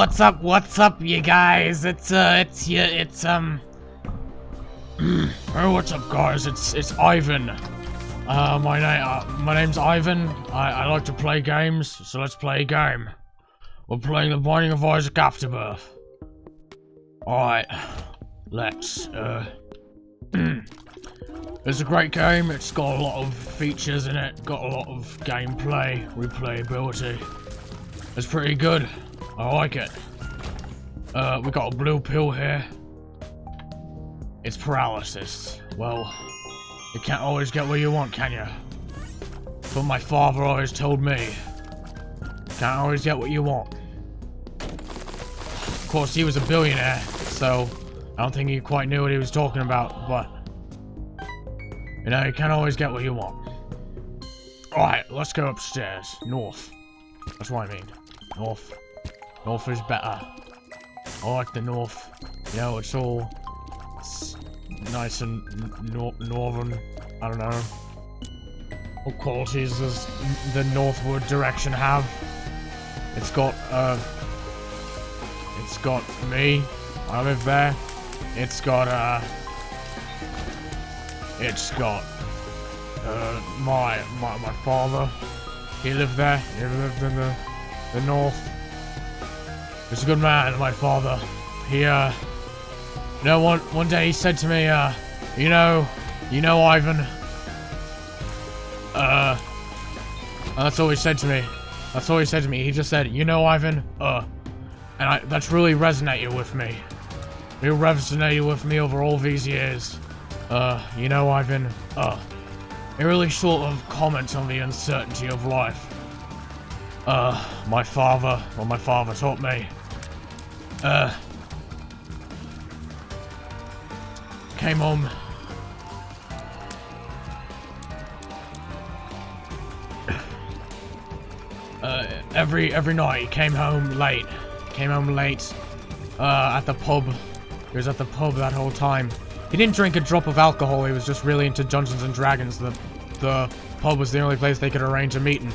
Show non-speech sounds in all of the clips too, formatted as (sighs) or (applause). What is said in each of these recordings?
what's up? What's up, you guys? It's uh, it's yeah, it's um. (clears throat) oh, what's up, guys? It's it's Ivan. Uh, my name uh, my name's Ivan. I I like to play games, so let's play a game. We're playing The Binding of Isaac Afterbirth. All right, let's uh. (clears throat) It's a great game. It's got a lot of features in it. Got a lot of gameplay, replayability. It's pretty good. I like it. Uh, we got a blue pill here. It's paralysis. Well, you can't always get what you want, can you? But my father always told me. Can't always get what you want. Of course, he was a billionaire, so I don't think he quite knew what he was talking about, but... You know, you can't always get what you want. Alright, let's go upstairs. North. That's what I mean. North. North is better. I like the north. You know, it's all it's nice and nor northern. I don't know. What qualities does the northward direction have? It's got, uh... It's got me. I live there. It's got, uh... It's got, uh, my, my, my father. He lived there. He lived in the, the north. He's a good man, my father. He, uh... You know, one, one day he said to me, uh... You know... You know, Ivan... Uh... That's all he said to me. That's all he said to me. He just said, you know, Ivan, uh... And I, that's really resonated with me. It resonated with me over all these years. Uh, you know, Ivan, uh... It really sort of comments on the uncertainty of life. Uh, my father, well, my father taught me. Uh, came home. (coughs) Uh, every every night he came home late. Came home late. Uh, at the pub. He was at the pub that whole time. He didn't drink a drop of alcohol. He was just really into Dungeons and Dragons. The the pub was the only place they could arrange a meeting.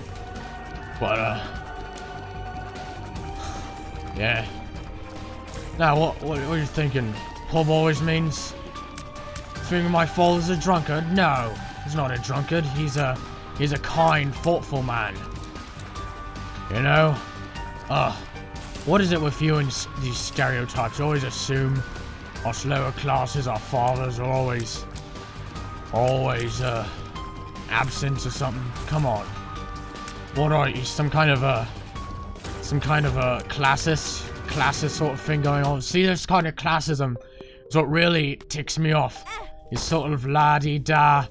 But uh, (sighs) yeah. Now, what, what, what are you thinking? Pub always means... Thinking my father's a drunkard? No, he's not a drunkard. He's a... He's a kind, thoughtful man. You know? Ugh. What is it with you and these stereotypes? You always assume us lower classes, our fathers are always... Always, uh... Absent or something. Come on. What are you? Some kind of a... Some kind of a classist? Classist sort of thing going on. See, this kind of classism is what really ticks me off. Is sort of la-di-da,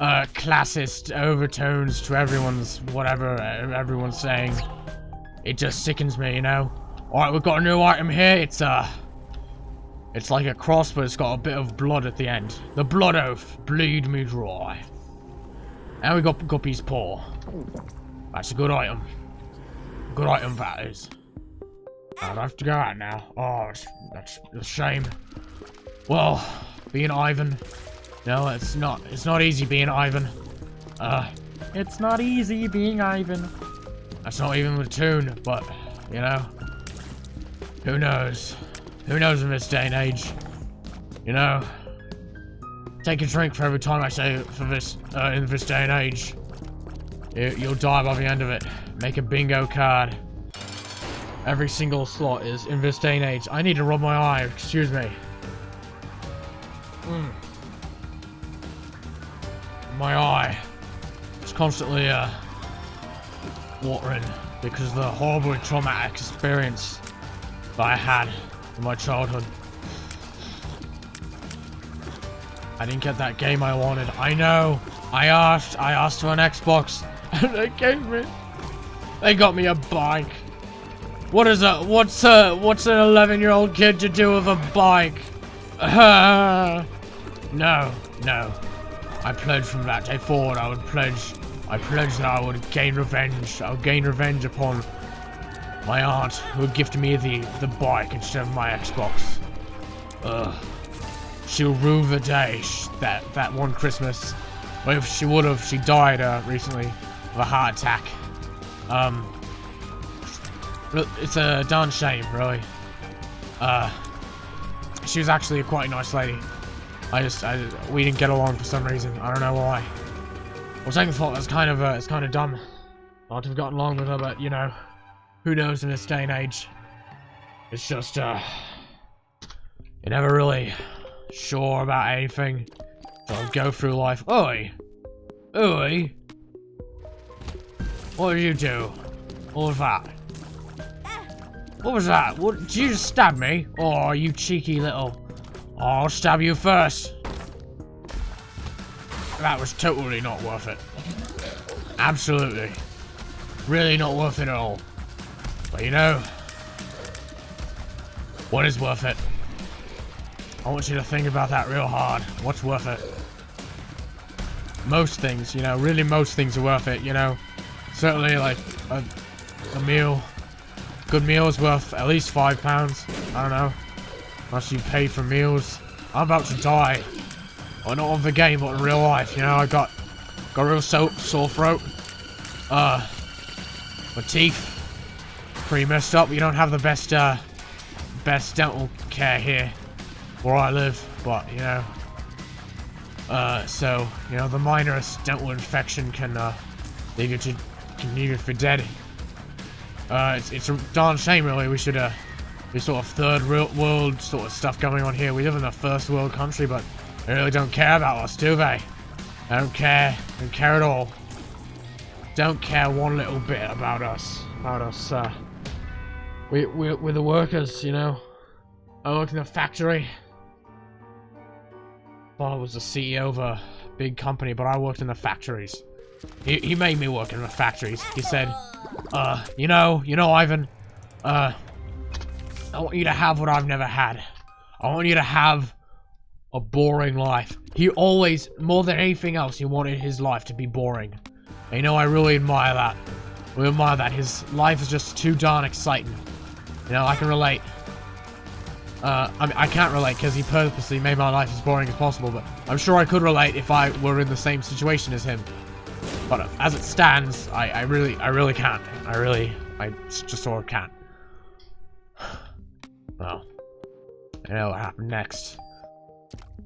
uh, classist overtones to everyone's whatever everyone's saying. It just sickens me, you know? Alright, we've got a new item here. It's, uh... It's like a cross, but it's got a bit of blood at the end. The Blood Oath. Bleed me dry. And we got Guppy's Paw. That's a good item. Good item that is. I'd have to go out now. Oh, that's a shame. Well, being Ivan. No, it's not. It's not easy being Ivan. Uh, it's not easy being Ivan. That's not even the tune, but, you know. Who knows? Who knows in this day and age? You know? Take a drink for every time I say for this, uh, in this day and age. You, you'll die by the end of it. Make a bingo card. Every single slot is in this day and age. I need to rub my eye, excuse me. Mm. My eye. It's constantly, uh, watering because of the horrible traumatic experience that I had in my childhood. I didn't get that game I wanted. I know. I asked. I asked for an Xbox, (laughs) and they gave me. They got me a bike. What is a what's a what's an 11 year old kid to do with a bike? Uh, (laughs) no, no. I pledged from that day forward. I would pledge. I pledged that I would gain revenge. I would gain revenge upon my aunt who gifted me the the bike instead of my Xbox. Ugh. She'll rue the day that that one Christmas. Well, if she would have, she died uh, recently of a heart attack. Um, it's a darn shame, really. Uh, she was actually a quite nice lady. I just, I, we didn't get along for some reason. I don't know why. Was thinking thought that's kind of, uh, it's kind of dumb not to have gotten along with her, but you know, who knows in this day and age. It's just, uh, you're never really sure about anything. So go through life. Oi! Oi! What did you do? What was that? What was that? What, did you just stab me? Oh, you cheeky little... Oh, I'll stab you first. That was totally not worth it. Absolutely. Really not worth it at all. But you know, what is worth it? I want you to think about that real hard. What's worth it? Most things, you know, really most things are worth it, you know. Certainly like a, a meal good meal is worth at least five pounds. I don't know. Unless you pay for meals. I'm about to die. Well, not on the game, but in real life. You know, I got got real so sore throat. Uh, my teeth pretty messed up. You don't have the best uh best dental care here where I live, but you know. Uh, so you know the minorest dental infection can uh leave you to can leave you for dead. Uh, it's, it's a darn shame, really. We should, uh, this sort of third world sort of stuff going on here. We live in a first world country, but they really don't care about us, do they? They don't care. They don't care at all. Don't care one little bit about us. About us, uh, we, we, we're the workers, you know? I work in a factory. Father was the CEO of a big company, but I worked in the factories. He, he made me work in the factories. He said, uh, you know, you know, Ivan, uh, I want you to have what I've never had. I want you to have a boring life. He always, more than anything else, he wanted his life to be boring. And you know, I really admire that. We admire that. His life is just too darn exciting. You know, I can relate. Uh, I mean, I can't relate because he purposely made my life as boring as possible, but I'm sure I could relate if I were in the same situation as him. But as it stands, I, I really, I really can't. I really, I just sort of can't. (sighs) Well, I know what happened next.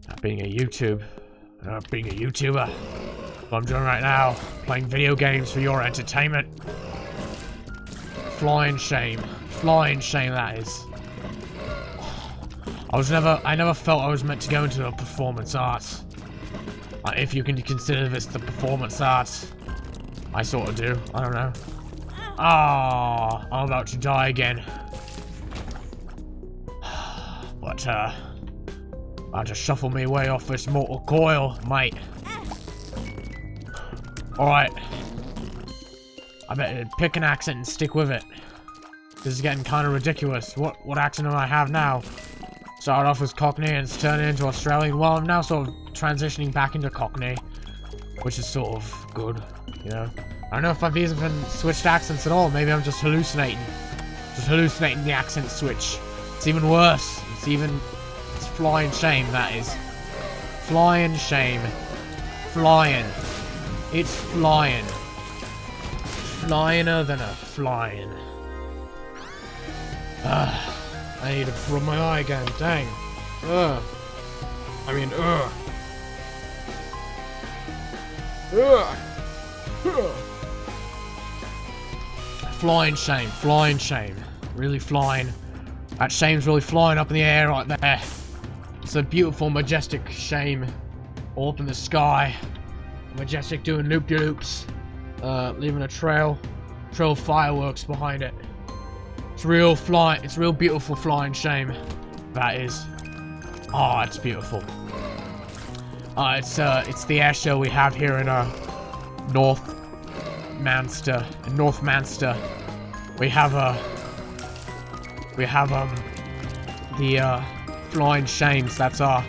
Not being a YouTube, not being a YouTuber. What I'm doing right now, playing video games for your entertainment. Flying shame. Flying shame that is. (sighs) I was never, I never felt I was meant to go into the performance arts. Uh, if you can consider this the performance arts. I sort of do. I don't know. Ah, oh, I'm about to die again. (sighs) But, uh, I'll just shuffle me way off this mortal coil, mate. Alright. I better pick an accent and stick with it. This is getting kind of ridiculous. What what accent do I have now? Started off as Cockney and it's turning into Australian. Well, I'm now sort of transitioning back into Cockney, which is sort of good, you know. I don't know if I've even switched accents at all. Maybe I'm just hallucinating. Just hallucinating the accent switch. It's even worse. It's even... It's flying shame, that is. Flying shame. Flying. It's flying. Flyiner than a flying. Ah. I need to rub my eye again. Dang. Ugh. I mean, ugh. Ugh. ugh. Flying shame. Flying shame. Really flying. That shame's really flying up in the air right there. It's a beautiful, majestic shame. All up in the sky. Majestic doing loop-de-loops. Uh, leaving a trail. Trail of fireworks behind it. It's real flying. It's real beautiful flying shame. That is. Oh, it's beautiful. Uh, it's uh, it's the air show we have here in uh, North Manster. In North Manster, we have a. Uh, we have um, the uh, flying shames. That's our.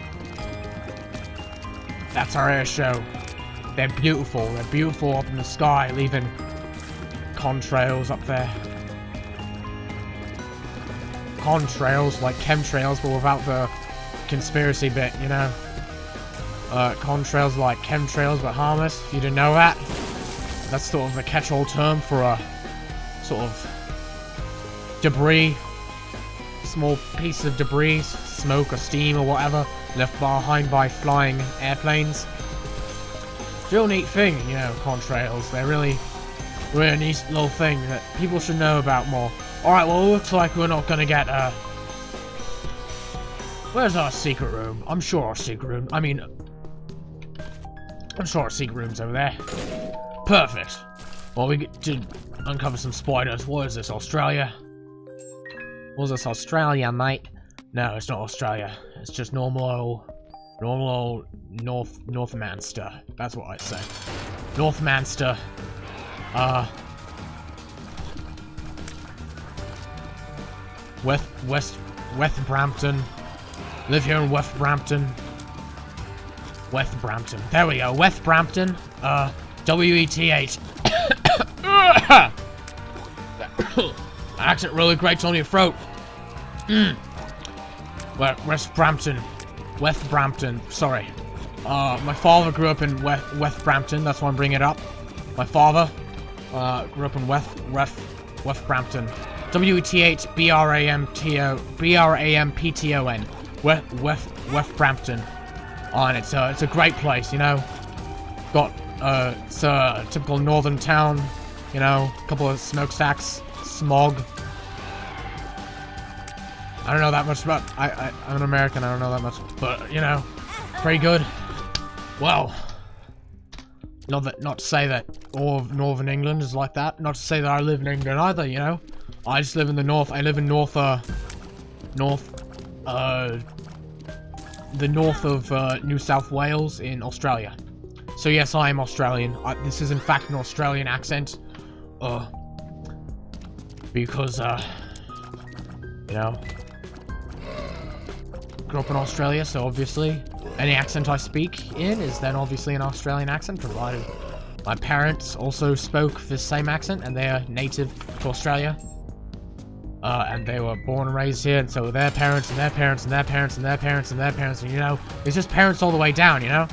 That's our air show. They're beautiful. They're beautiful up in the sky, leaving contrails up there contrails, like chemtrails, but without the conspiracy bit, you know? Uh, contrails like chemtrails, but harmless, if you didn't know that. That's sort of a catch-all term for a sort of debris, small piece of debris, smoke or steam or whatever, left behind by flying airplanes. Real neat thing, you know, contrails. They're really, really a neat little thing that people should know about more. Alright, well, it looks like we're not gonna get, uh... Where's our secret room? I'm sure our secret room... I mean... I'm sure our secret room's over there. Perfect. Well, we get to uncover some spiders. What is this, Australia? What is this, Australia, mate? No, it's not Australia. It's just normal old... Normal old North... Northmanster. That's what I say. Northmanster. Uh... West... West... West Brampton. Live here in West Brampton. West Brampton. There we go. West Brampton. Uh... W-E-T-H. (coughs) Accent really grates on your throat. Mm. West Brampton. West Brampton. Sorry. Uh, my father grew up in West, West Brampton. That's why I'm bringing it up. My father uh, grew up in West, West, West Brampton. W-E-T-H-B-R-A-M-T-O... B-R-A-M-P-T-O-N. West, West, West Brampton. Oh, and it's a, it's a great place, you know? Got, uh, it's a typical northern town. You know, a couple of smokestacks, smog. I don't know that much about, I, I, I'm an American, I don't know that much, but, you know, pretty good. Well, not that, not to say that all of Northern England is like that, not to say that I live in England either, you know? I just live in the north, I live in north, uh, north, uh, the north of, uh, New South Wales in Australia. So yes, I am Australian. I, this is in fact an Australian accent. Uh, because, uh, you know, grew up in Australia, so obviously any accent I speak in is then obviously an Australian accent, provided my parents also spoke the same accent, and they are native to Australia. Uh, and they were born and raised here, and so their parents, and their parents, and their parents, and their parents, and their parents, and you know, it's just parents all the way down, you know?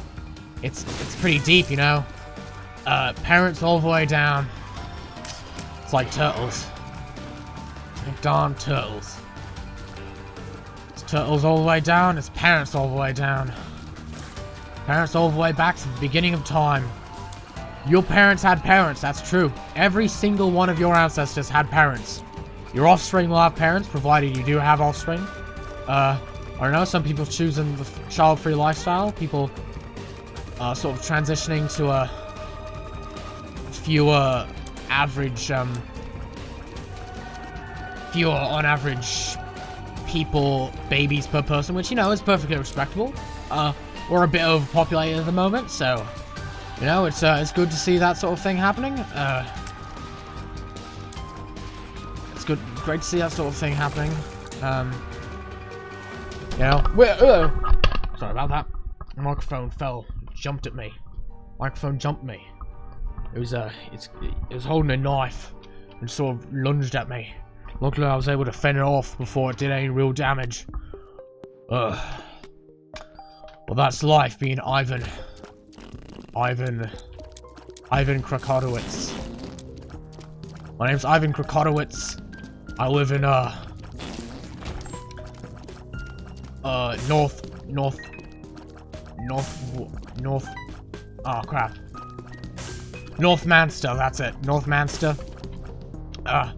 It's, it's pretty deep, you know? Uh, parents all the way down. It's like turtles. Like darn turtles. It's turtles all the way down, it's parents all the way down. Parents all the way back to the beginning of time. Your parents had parents, that's true. Every single one of your ancestors had parents. Your offspring will have parents, provided you do have offspring. Uh, I don't know, some people choosing the child-free lifestyle. People uh, sort of transitioning to a fewer average, um, fewer on average people, babies per person, which, you know, is perfectly respectable. Uh, we're a bit overpopulated at the moment, so, you know, it's, uh, it's good to see that sort of thing happening. Uh, it's good, great to see that sort of thing happening. Um, you know, uh, sorry about that. The microphone fell, jumped at me. Microphone jumped me. It was, uh, it's, it was holding a knife and sort of lunged at me. Luckily, I was able to fend it off before it did any real damage. Ugh. Well, that's life being Ivan. Ivan. Ivan Krakotowicz. My name's Ivan Krakotowicz. I live in, uh... Uh, north... North... North... North... Oh, crap. North Manster, that's it. North Manster. Uh,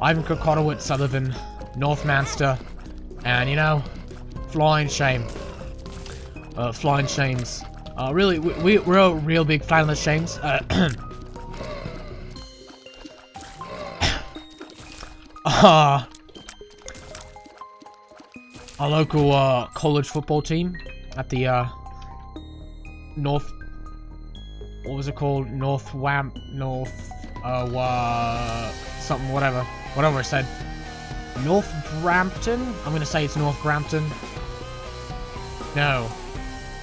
Ivan live in North Manster. And, you know, flying shame. Uh, flying shames. Uh, really, we, we're a real big fan of the shames. Uh, uh, (clears throat) our local, uh, college football team at the, uh, North what was it called? North Wamp, North, uh, uh, something, whatever. Whatever I said. North Brampton? I'm gonna say it's North Brampton. No.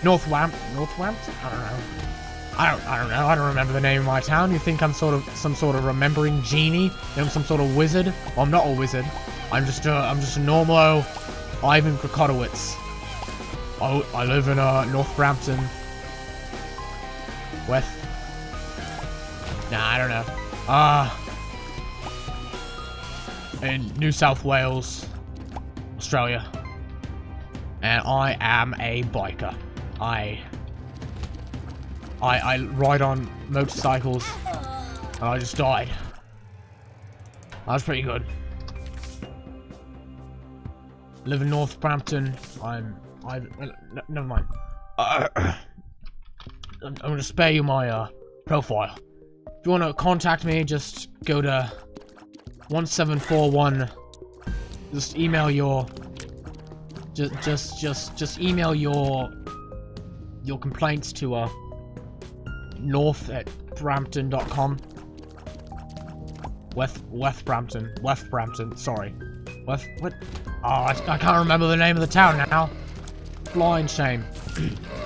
North Wamp, North Wampton? I don't know. I don't, I don't know. I don't remember the name of my town. You think I'm sort of some sort of remembering genie? I'm some sort of wizard? Well, I'm not a wizard. I'm just a, I'm just a normal Ivan Krakotowicz. I, I live in uh, North Brampton. West. Nah, I don't know. Uh. in New South Wales, Australia. And I am a biker. I I I ride on motorcycles and I just died. That was pretty good. Live in Northampton. I'm I never mind. (coughs) (coughs) (coughs) Uh, I'm, I'm gonna spare you my uh profile. If you want to contact me, just go to 1741. Just email your. Just, just, just, just email your your complaints to uh north at brampton.com. West West Brampton, West Brampton. Sorry, West what? Oh, I, I can't remember the name of the town now. Blind shame. (clears throat)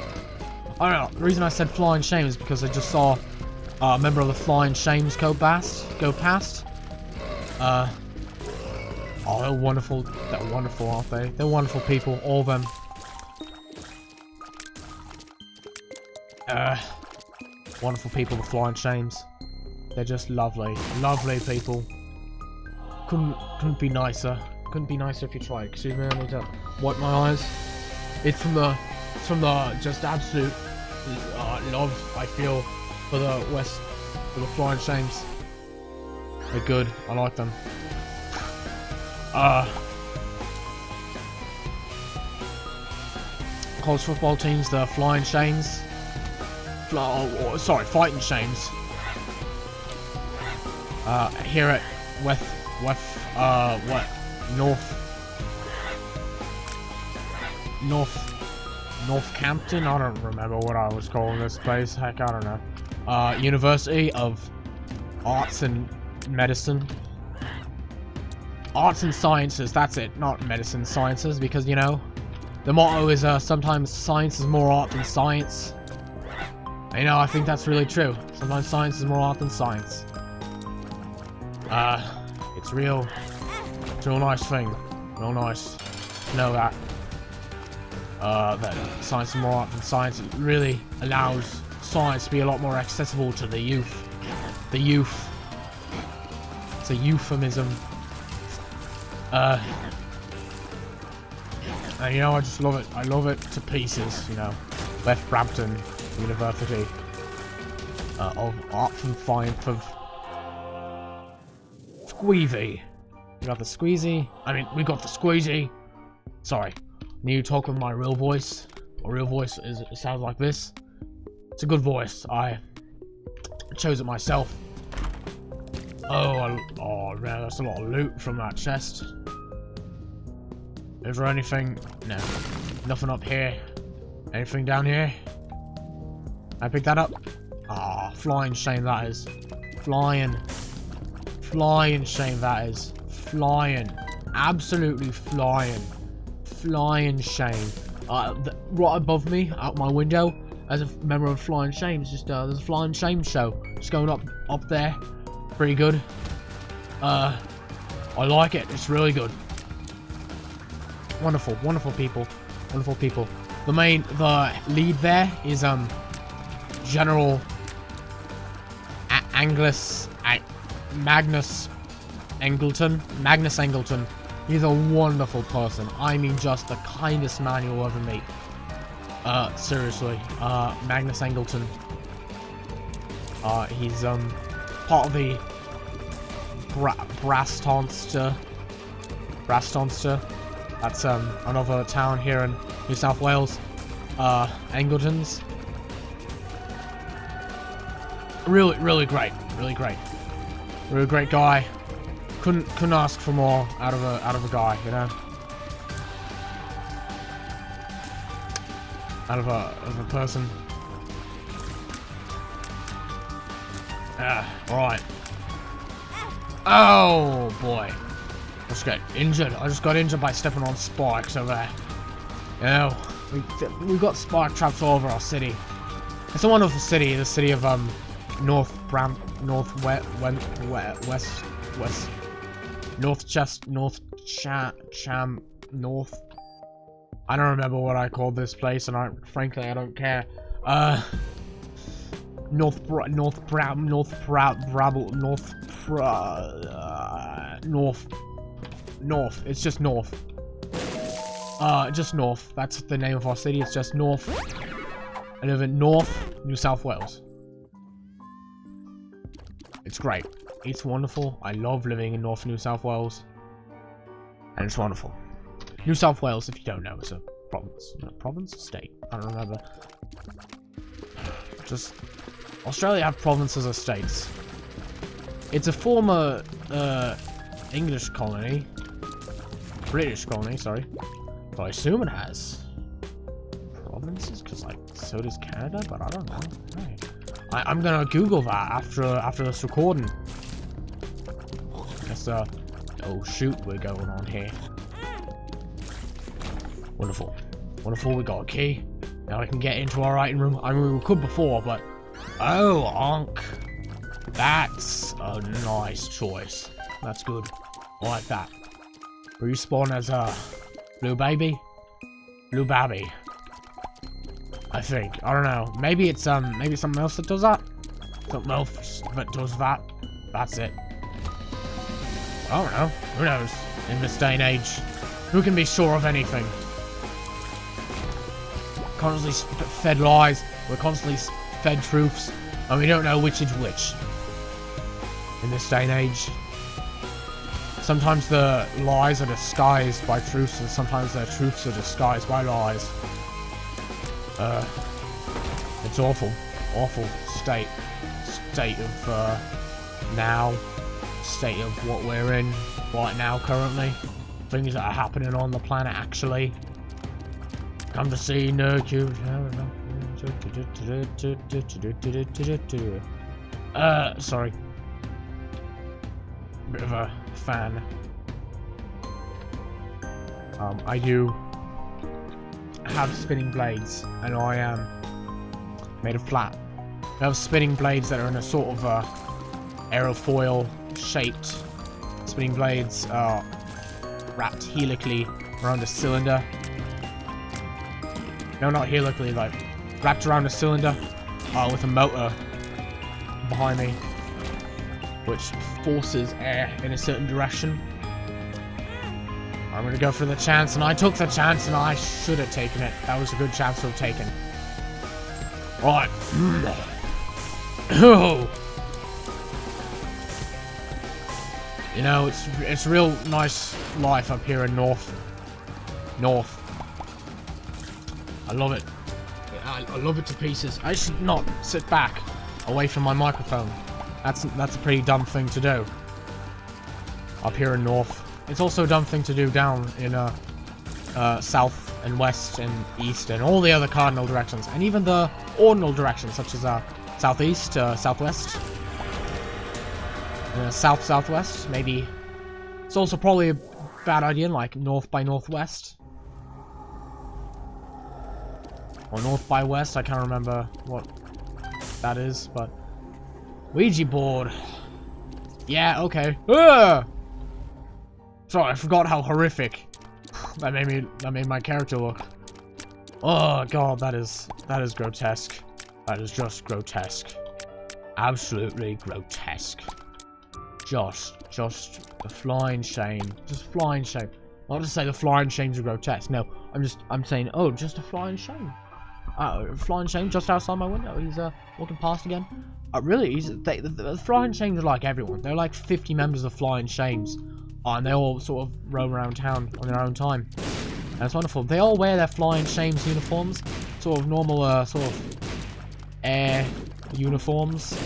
I don't know. The reason I said flying shame is because I just saw uh, a member of the Flying Shames go past. Go past. Uh. Oh, they're wonderful. They're wonderful, aren't they? They're wonderful people, all of them. Uh, wonderful people, the Flying Shames. They're just lovely, lovely people. Couldn't couldn't be nicer. Couldn't be nicer if you tried. Excuse me, I need to wipe my eyes. It's from the, it's from the just absolute uh, love I feel for the West, for the Flying Shames. They're good. I like them. Uh, college football teams, the Flying Shames. Oh, oh, sorry, Fighting Shames. Uh, here at West, West, uh, what, North, North Northampton? I don't remember what I was calling this place. Heck, I don't know. Uh, University of Arts and Medicine. Arts and Sciences, that's it. Not Medicine Sciences, because, you know, the motto is uh, sometimes science is more art than science. You know, I think that's really true. Sometimes science is more art than science. Uh, it's real, it's a real nice thing. Real nice know that uh, that science and more art than science really allows science to be a lot more accessible to the youth. The youth. It's a euphemism. Uh, and you know, I just love it. I love it to pieces, you know. West Brampton University uh, of Arts and Science of Squeezy. We got the Squeezy. I mean, we got the Squeezy. Sorry, Need to talk with my real voice. My real voice is it sounds like this. It's a good voice. I chose it myself. Oh, I, oh man, that's a lot of loot from that chest. Is there anything? No. Nothing up here. Anything down here? I pick that up? Ah, oh, flying shame that is. Flying. Flying shame that is. Flying. Absolutely flying flying shame. Uh, right above me, out my window, as a member of Flying Shame, it's just uh, there's a Flying Shame show It's going up up there. Pretty good. Uh, I like it. It's really good. Wonderful, wonderful people, wonderful people. The main, the lead there is um General A A Magnus Angleton, Magnus Angleton. He's a wonderful person. I mean, just the kindest man you'll ever meet. Uh, seriously. Uh, Magnus Angleton. Uh, he's, um, part of the Bra Brastonster. Brastonster. That's, um, another town here in New South Wales. Uh, Angletons. Really, really great. Really great. Really great guy couldn't couldn't ask for more out of a out of a guy, you know. Out of a of a person. Ah, right. Oh boy. I just got injured. I just got injured by stepping on spikes over there. You know, we we got spike traps all over our city. It's a wonderful city, the city of um North Bram North West West West North Chest, North Cha Cham, North. I don't remember what I called this place, and I frankly I don't care. Uh, North Bra North Bra North Bra Brabble North uh, North North. It's just North. Uh, just North. That's the name of our city. It's just North. I live in North, New South Wales. It's great. It's wonderful. I love living in North New South Wales. And it's wonderful. New South Wales, if you don't know, is a province. No, province? State. I don't remember. Just... Australia have provinces or states. It's a former, uh, English colony. British colony, sorry. But I assume it has provinces, because, like, so does Canada, but I don't know. Hey. I, am gonna Google that after after this recording. Uh, oh shoot, we're going on here. Wonderful. Wonderful, we got a key. Now we can get into our writing room. I mean, we could before, but... Oh, Ankh. That's a nice choice. That's good. I like that. Respawn as a blue baby? Blue baby. I think. I don't know. Maybe it's um maybe something else that does that? Something else that does that. That's it. I don't know. Who knows? In this day and age. Who can be sure of anything? Constantly fed lies. We're constantly fed truths. And we don't know which is which. In this day and age. Sometimes the lies are disguised by truths, and sometimes the truths are disguised by lies. Uh, it's awful. Awful state. State of, uh, now. State of what we're in right now, currently. Things that are happening on the planet, actually. Come to see no cube. Uh, sorry. Bit of a fan. Um, I do have spinning blades, and I am made of flat. I have spinning blades that are in a sort of uh, aerofoil shaped spinning blades are wrapped helically around a cylinder. No, not helically, like wrapped around a cylinder uh, with a motor behind me, which forces air in a certain direction. I'm gonna go for the chance, and I took the chance, and I should have taken it. That was a good chance to have taken. Right. (clears throat) Oh. You know, it's it's real nice life up here in North. North. I love it. I, I love it to pieces. I should not sit back away from my microphone. That's that's a pretty dumb thing to do. Up here in North. It's also a dumb thing to do down in uh, uh, south and west and east and all the other cardinal directions, and even the ordinal directions, such as uh, southeast, uh, southwest, south southwest. Maybe it's also probably a bad idea, like north by northwest, or north by west. I can't remember what that is, but Ouija board. Yeah, okay. Ugh! Sorry, I forgot how horrific that made me that made my character look. Oh god, that is that is grotesque. That is just grotesque. Absolutely grotesque. Just just the flying shame. Just flying shame. Not to say the flying shames are grotesque. No, I'm just I'm saying oh just a flying shame. Uh, flying shame just outside my window. He's uh walking past again. Uh, really, he's they, the, the flying shames are like everyone. They're like 50 members of flying shames and they all sort of roam around town on their own time. It's wonderful. They all wear their Flying Shames uniforms, sort of normal, uh, sort of air uniforms,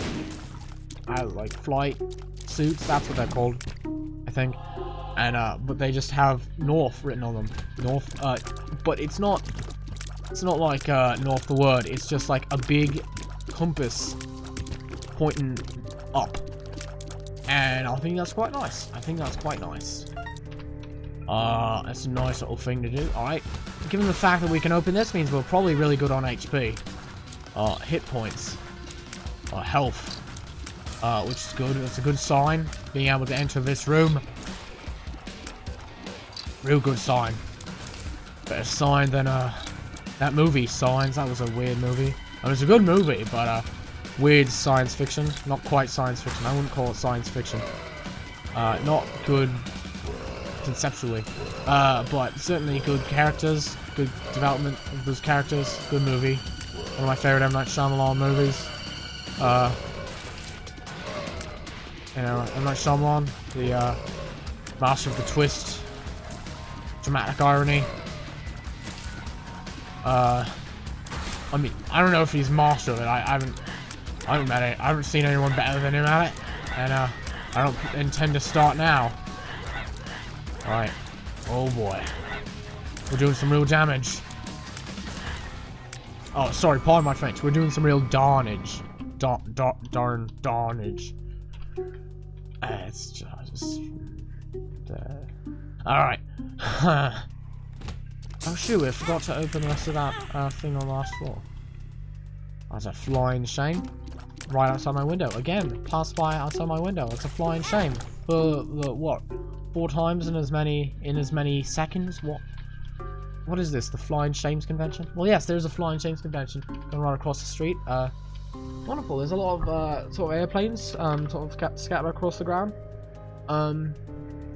uh, like flight suits. That's what they're called, I think. And uh, but they just have North written on them. North, uh, but it's not. It's not like uh, North the word. It's just like a big compass pointing up and I think that's quite nice. I think that's quite nice. Uh, that's a nice little thing to do. Alright. Given the fact that we can open this means we're probably really good on HP. Uh, hit points. Uh, health. Uh, which is good. It's a good sign. Being able to enter this room. Real good sign. Better sign than, uh, that movie, Signs. That was a weird movie. It was a good movie, but, uh, weird science fiction. Not quite science fiction. I wouldn't call it science fiction. Uh, not good conceptually. Uh, but certainly good characters, good development of those characters, good movie. One of my favorite M. Night Shyamalan movies. Uh, you know, M. Night Shyamalan, the uh, master of the twist, dramatic irony. Uh, I mean, I don't know if he's master of it. I, I haven't, I haven't met it. I haven't seen anyone better than him at it, and uh, I don't intend to start now. All right. Oh boy, we're doing some real damage. Oh, sorry, pardon my French. We're doing some real darnage. Dar, dar, darn, darnage. Uh, it's just... Uh, Alright. (laughs) oh shoot, I forgot to open the rest of that uh, thing on the last floor. That's a flying shame. Right outside my window. Again, passed by outside my window. It's a flying shame. For the, what? Four times in as many, in as many seconds? What? What is this? The Flying Shames Convention? Well, yes, there's a Flying Shames Convention going right across the street. Uh, wonderful. There's a lot of uh, sort of airplanes um, sort of scattered across the ground. Um,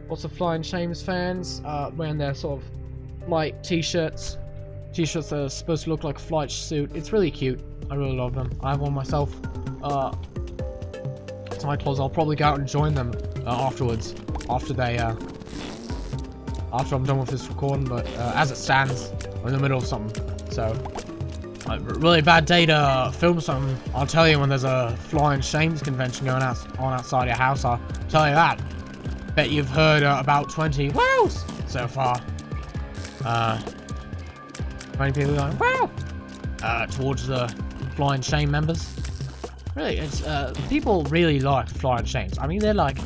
lots of Flying Shames fans uh, wearing their sort of light t-shirts. T-shirts are supposed to look like a flight suit. It's really cute. I really love them. I have one myself. Uh, it's my clothes. I'll probably go out and join them uh, afterwards. After they uh, after I'm done with this recording, but uh, as it stands, I'm in the middle of something. So, a really bad day to film something. I'll tell you when there's a Flying Shames convention going out on outside your house. I'll tell you that. Bet you've heard uh, about 20 wows so far. Uh, 20 people going wow uh, towards the Flying Shame members. Really, it's uh, people really like Flying Shames. I mean, they're like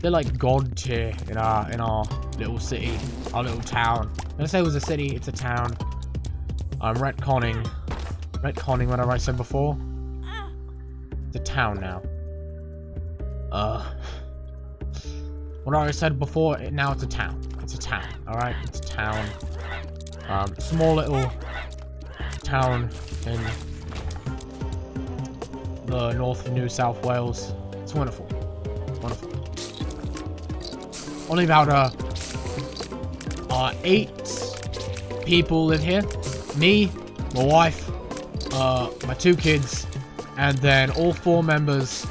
they're like god tier in our in our little city, our little town. I say it was a city, it's a town. I'm retconning, retconning whatever I said before. The town now. Uh, what I said before, now it's a town. It's a town, alright? It's a town. Um, small little town in the north of New South Wales. It's wonderful. It's wonderful. Only about, uh, uh, eight people live here. Me, my wife, uh, my two kids, and then all four members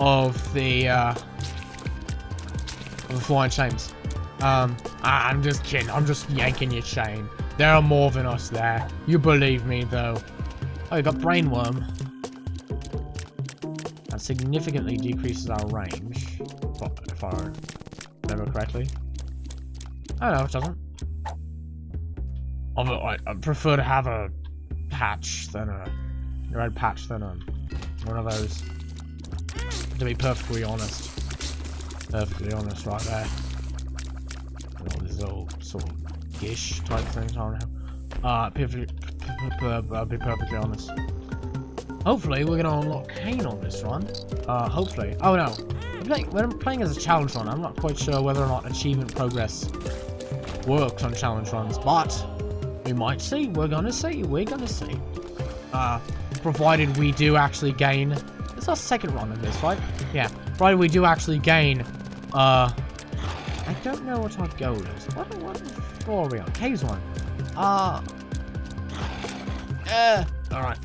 of the, uh, of the Flying Shames. Um, I'm just kidding. I'm just yanking your chain. There are more than us there. You believe me, though. Oh, you got Brainworm. That significantly decreases our range. If I remember correctly. Oh no, it doesn't. I prefer to have a patch than a red patch than one of those. To be perfectly honest. Perfectly honest right there. And all these little sort of gish type things, don't know. Uh, I'll be perfectly honest. Hopefully, we're gonna unlock Cain on this one. Uh, hopefully. Oh no. when I'm playing as a challenge run, I'm not quite sure whether or not achievement progress works on challenge runs, but we might see. We're gonna see. We're gonna see. Uh, provided we do actually gain. It's our second run of this, right? Yeah. Provided we do actually gain. Uh, I don't know what our goal is. What, what floor are we on? Caves one. Uh. Uh. All right.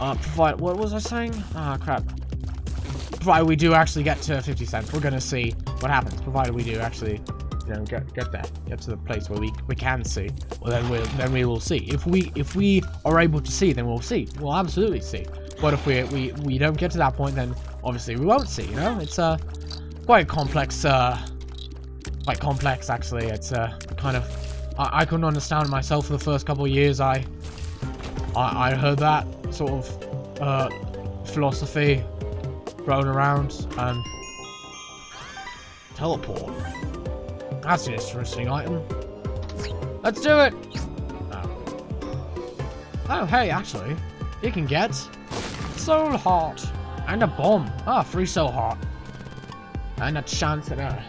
Uh, provide, what was I saying? Ah, crap. Provided we do actually get to 50 cents, we're gonna see what happens. Provided we do actually, you know, get get there, get to the place where we we can see. Well, then we then we will see. If we if we are able to see, then we'll see. We'll absolutely see. But if we we we don't get to that point, then obviously we won't see. You know, it's uh quite complex. Uh, quite complex actually. It's uh kind of I, I couldn't understand myself for the first couple of years. I I, I heard that sort of uh, philosophy thrown around and teleport. That's an interesting item. Let's do it! Oh. oh, hey, actually, you can get Soul Heart and a bomb. Ah, free Soul Heart. And a chance at a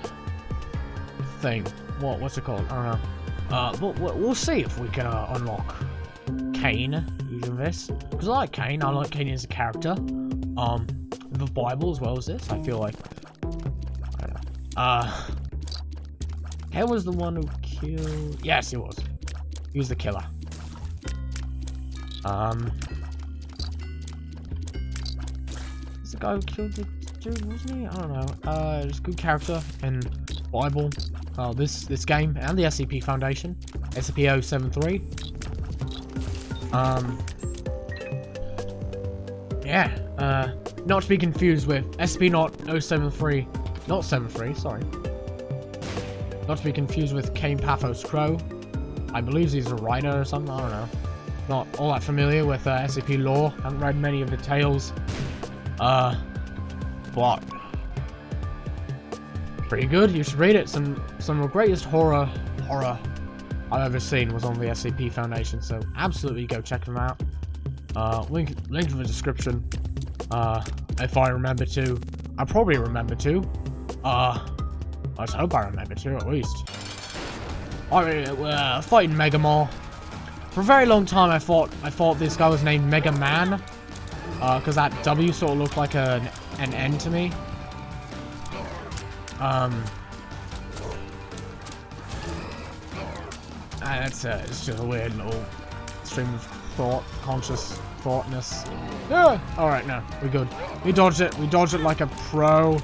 thing. What, what's it called? I don't know. Uh, but we'll see if we can uh, unlock Cain using this. Because I like Cain. I like Cain as a character. Um, the Bible as well as this, I feel like. Uh, Hale was the one who killed... Yes, he was. He was the killer. Um... It's the guy who killed the dude, wasn't he? I don't know. Uh, just good character in Bible. Uh, this this game and the SCP Foundation. SCP-073. Um... Yeah, uh... Not to be confused with SCP not 073, not 73, sorry. Not to be confused with Kain Pathos Crow. I believe he's a writer or something, I don't know. Not all that familiar with uh, SCP lore, haven't read many of the tales. Uh, but pretty good, you should read it. Some, some of the greatest horror, horror I've ever seen was on the SCP Foundation, so absolutely go check them out. Uh, link, link in the description. Uh, if I remember to. I probably remember to. Uh, let's hope I remember to, at least. I uh, fighting Mega Maw. For a very long time, I thought I thought this guy was named Mega Man. Uh, because that W sort of looked like an, an N to me. Um... Uh, it's, uh, it's just a weird little stream of thought, conscious thoughtness. Yeah. Alright, no. We're good. We dodged it. We dodged it like a pro.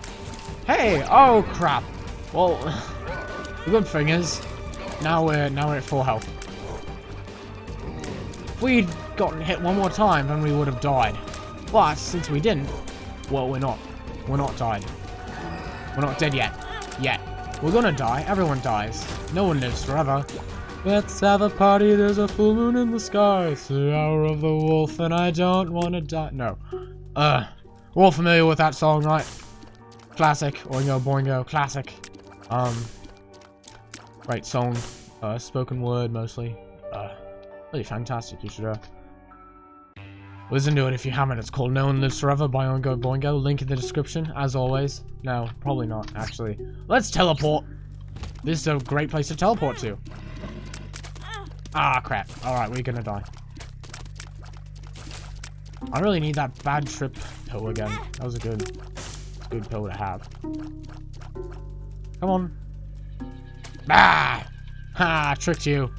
Hey! Oh, crap. Well, (laughs) the good thing is, now we're, now we're at full health. If we'd gotten hit one more time, then we would have died. But, since we didn't, well, we're not. We're not died. We're not dead yet. Yet. We're gonna die. Everyone dies. No one lives forever. Let's have a party, there's a full moon in the sky. It's the hour of the wolf and I don't want to die. No. Uh, we're all familiar with that song, right? Classic. Oingo Boingo. Classic. Um, great song. Uh, spoken word mostly. Uh, really fantastic. You should, uh, listen to it if you haven't. It's called No One Lives Forever by Oingo Boingo. Link in the description, as always. No, probably not, actually. Let's teleport. This is a great place to teleport to. Ah, crap. Alright, we're gonna die. I really need that bad trip pill again. That was a good, good pill to have. Come on. Ah! Ha! Tricked you.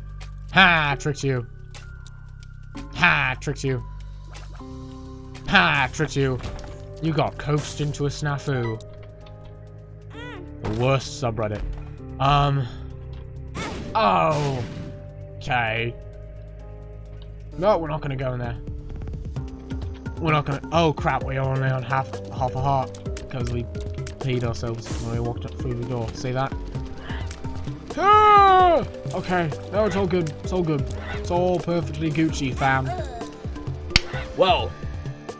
Ha! Tricked you. Ha! Tricked you. Ha! Tricked you. You got coaxed into a snafu. The worst subreddit. Um. Oh! Okay. No, we're not gonna go in there. We're not gonna. Oh crap! We are only on half half a heart because we peed ourselves when we walked up through the door. See that? Ah! Okay. No, it's all good. It's all good. It's all perfectly Gucci, fam. Well.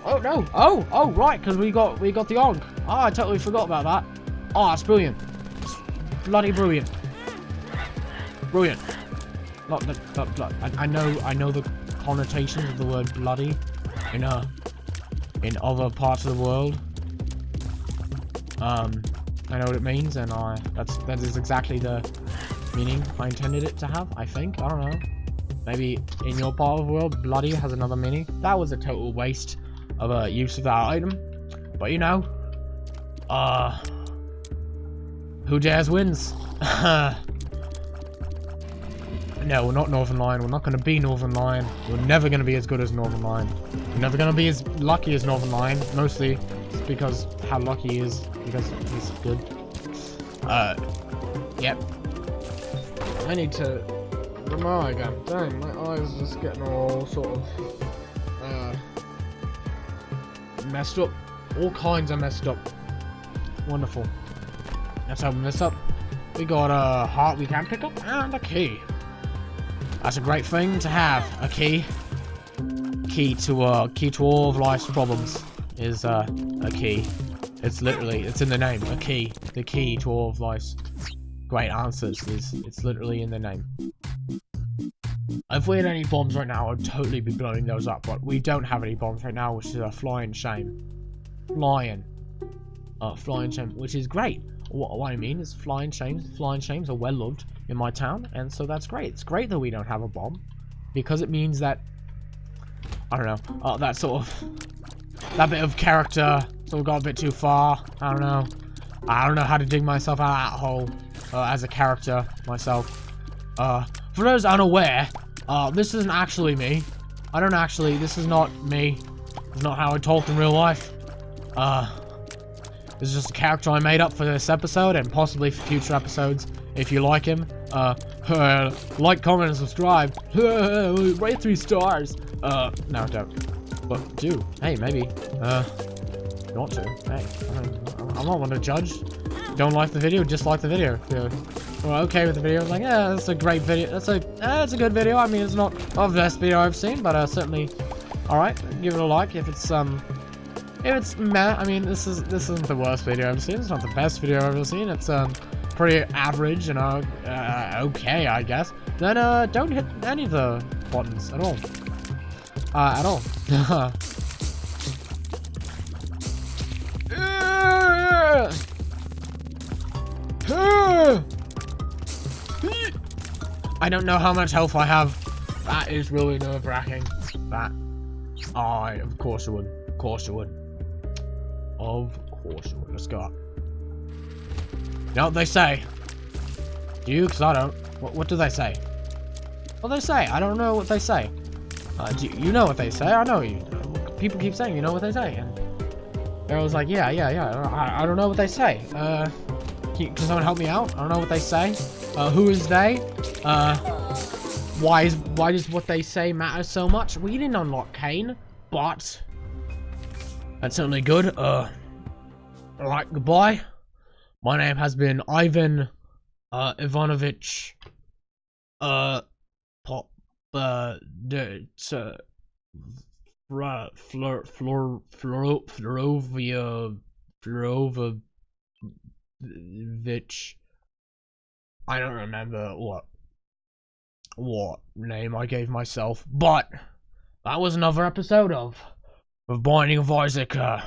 Oh no. Oh oh right, because we got we got the onk. Oh, I totally forgot about that. Oh, it's brilliant. It's bloody brilliant. Brilliant. Not the, blood. I, I, know I know the connotations of the word bloody in uh in other parts of the world. Um, I know what it means, and I that's that is exactly the meaning I intended it to have. I think I don't know. Maybe in your part of the world, bloody has another meaning. That was a total waste of a use of that item. But you know, uh, who dares wins. (laughs) No, we're not Northernlion. We're not going to be Northernlion. We're never going to be as good as Northernlion. We're never going to be as lucky as Northernlion. Mostly because how lucky he is. Because he's good. Uh, yep. I need to... My again. Dang, my eyes are just getting all sort of... Uh, messed up. All kinds of messed up. Wonderful. Let's open this up. We got a heart we can pick up and a key. That's a great thing to have. A key. Key to uh key to all of life's problems is uh a key. It's literally it's in the name. A key. The key to all of life's great answers is it's literally in the name. If we had any bombs right now, I'd totally be blowing those up, but we don't have any bombs right now, which is a flying shame. Flying. Uh, flying shame, which is great. What, what I mean is flying shames, flying shames are well loved in my town, and so that's great. It's great that we don't have a bomb, because it means that, I don't know, uh, that sort of, that bit of character sort of got a bit too far, I don't know. I don't know how to dig myself out of that hole uh, as a character myself. Uh, for those unaware, uh, this isn't actually me. I don't actually, this is not me. It's not how I talk in real life. Uh, this is just a character I made up for this episode and possibly for future episodes if you like him. Uh, uh (laughs) like, comment, and subscribe. (laughs) Rate three stars. Uh, no, don't. But do. Hey, maybe. Uh, want to. Hey, I'm not one to judge. Don't like the video, dislike the video. If you're okay with the video, like, yeah, that's a great video. That's a, it's a good video. I mean, it's not the best video I've seen, but uh, certainly, all right. Give it a like if it's um, if it's meh. I mean, this is this isn't the worst video I've seen. It's not the best video I've ever seen. It's um, pretty average and uh, uh okay, I guess. Then uh, don't hit any of the buttons at all. Uh, at all. (laughs) I don't know how much health I have. That is really nerve-wracking. That. I, of course you would. Of course you would. Of course you would. Let's go up. You know what they say? Do you? Because I don't. What, what do they say? What do they say? I don't know what they say. Uh, do you, you know what they say? I know you. People keep saying you know what they say. And I was like, yeah, yeah, yeah. I, I don't know what they say. Uh, can, can someone help me out? I don't know what they say. Uh, who is they? Uh, why is why does what they say matter so much? We didn't unlock Cain, but that's certainly good. Uh, alright, goodbye. My name has been Ivan, uh, Ivanovich, uh, pop, uh, Flor, Flor, Flor, Flor, Florovia, Florovich. I don't remember what what name I gave myself, but that was another episode of of Binding of Isaac uh,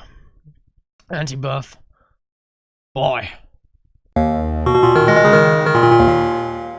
Antibirth. Bye.